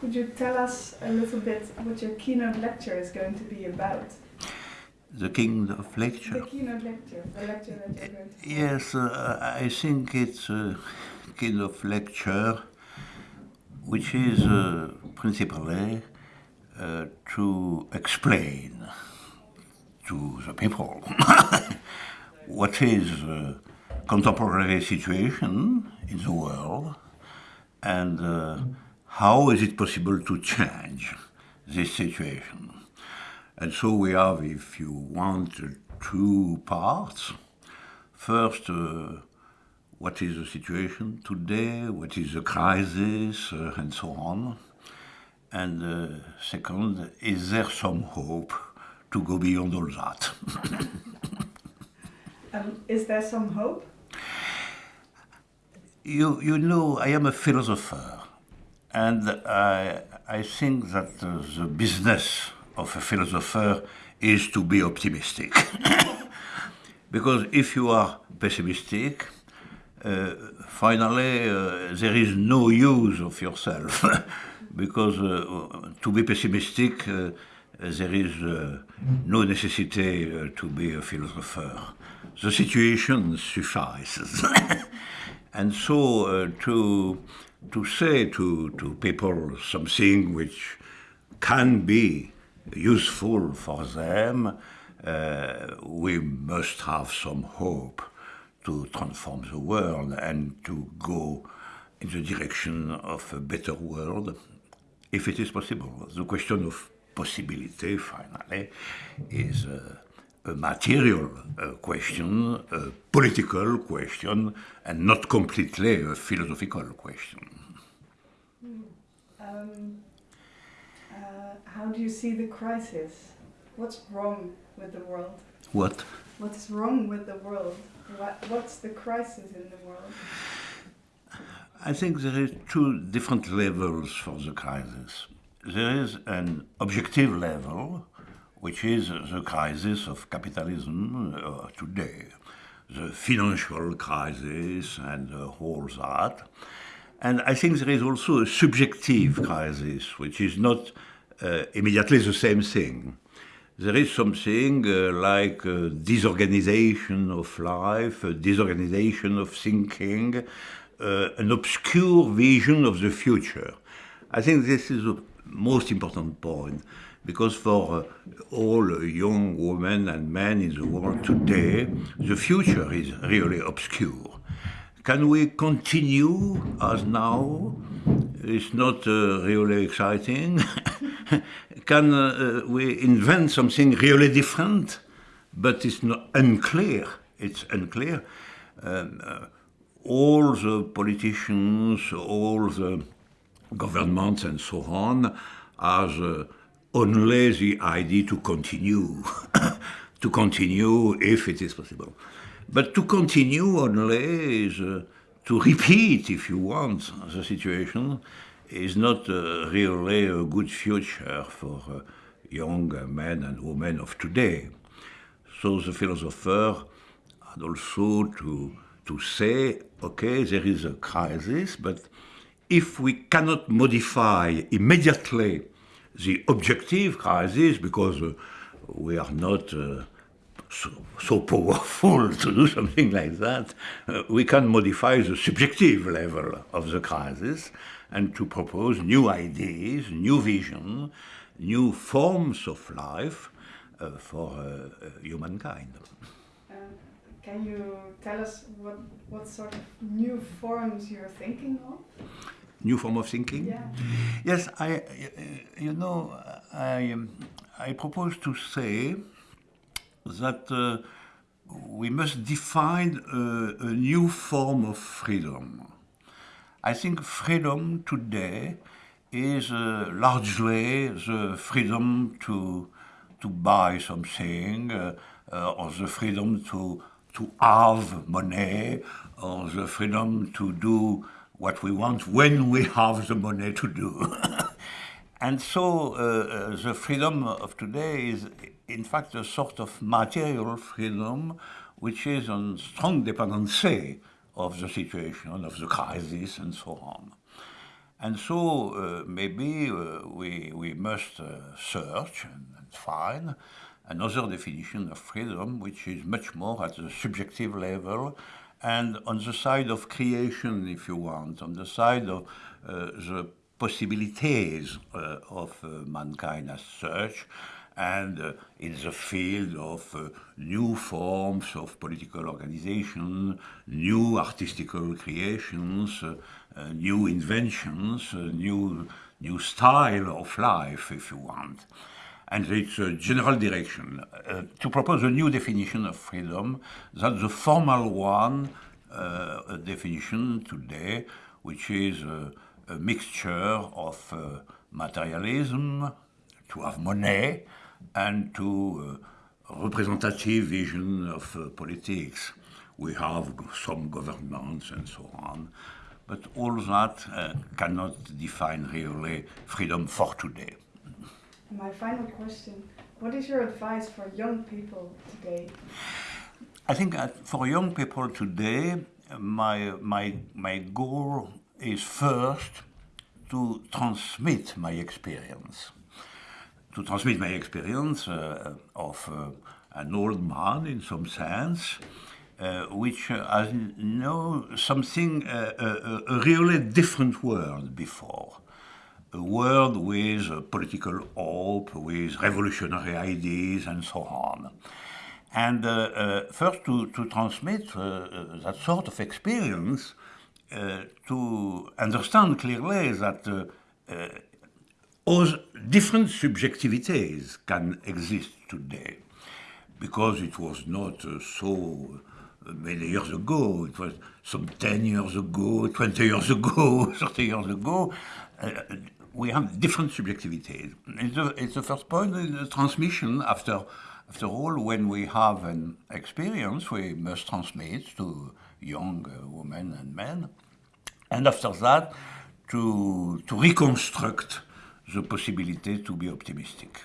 Could you tell us a little bit what your keynote lecture is going to be about? The keynote lecture? The keynote lecture, the lecture that you're going to Yes, uh, I think it's a keynote lecture which is uh, principally uh, to explain to the people what is the contemporary situation in the world and uh, how is it possible to change this situation. And so we have, if you want, two parts. First, uh, what is the situation today, what is the crisis, uh, and so on. And uh, second, is there some hope to go beyond all that? um, is there some hope? You, you know, I am a philosopher, and I, I think that the business of a philosopher is to be optimistic. because if you are pessimistic, uh, finally uh, there is no use of yourself. because uh, to be pessimistic, uh, there is uh, no necessity uh, to be a philosopher. The situation suffices. and so to, to say to, to people something which can be useful for them, uh, we must have some hope to transform the world and to go in the direction of a better world, if it is possible. The question of possibility, finally, is uh, a material uh, question, a political question, and not completely a philosophical question. Um, uh, how do you see the crisis? What's wrong with the world? What? What is wrong with the world? What, what's the crisis in the world? I think there is two different levels for the crisis. There is an objective level, which is the crisis of capitalism uh, today, the financial crisis and uh, all that. And I think there is also a subjective crisis, which is not uh, immediately the same thing. There is something uh, like disorganization of life, disorganization of thinking, uh, an obscure vision of the future. I think this is the most important point because for uh, all young women and men in the world today, the future is really obscure. Can we continue as now? It's not uh, really exciting. Can uh, we invent something really different? But it's not unclear. It's unclear. Um, uh, all the politicians, all the governments and so on, uh, only the idea to continue, to continue if it is possible. But to continue only is uh, to repeat, if you want, the situation is not uh, really a good future for uh, young men and women of today. So the philosopher had also to, to say, okay, there is a crisis, but if we cannot modify immediately the objective crisis, because uh, we are not uh, so, so, powerful to do something like that, uh, we can modify the subjective level of the crisis and to propose new ideas, new vision, new forms of life uh, for uh, humankind. Um, can you tell us what, what sort of new forms you're thinking of? New form of thinking? Yeah. Yes, I, you know, I, I propose to say that uh, we must define a, a, new form of freedom. I think freedom today is uh, largely the freedom to, to buy something, uh, uh or the freedom to, to have money, or the freedom to do what we want when we have the money to do. and so uh, uh, the freedom of today is in fact a sort of material freedom which is on strong dependency of the situation, of the crisis and so on. And so uh, maybe uh, we, we must uh, search and, and, find another definition of freedom which is much more at the subjective level and on the side of creation, if you want, on the side of uh, the possibilities uh, of uh, mankind as such, and uh, in the field of uh, new forms of political organization, new artistical creations, uh, new inventions, new, new style of life, if you want. And it's general direction. Uh, to propose a new definition of freedom, that's the formal one, a definition today, which is a mixture of materialism, to have money, and to uh, representative vision of uh, politics. We have some governments and so on, but all that uh, cannot define really freedom for today. My final question, what is your advice for young people today? I think for young people today, my, my, my goal is first to transmit my experience to transmit my experience uh, of uh, an old man in some sense, uh, which has know something, a, a, really different world before. A world with political hope, with revolutionary ideas and so on. And uh, uh, first to, to transmit uh, that sort of experience, to understand clearly that all different subjectivities can exist today because it was not uh, so uh, many years ago, it was some 10 years ago, 20 years ago, 30 years ago. We have different subjectivities. It's the, it's the first point in the transmission. After, after all, when we have an experience, we must transmit to young uh, women and men. And after that, to, to reconstruct the possibility to be optimistic.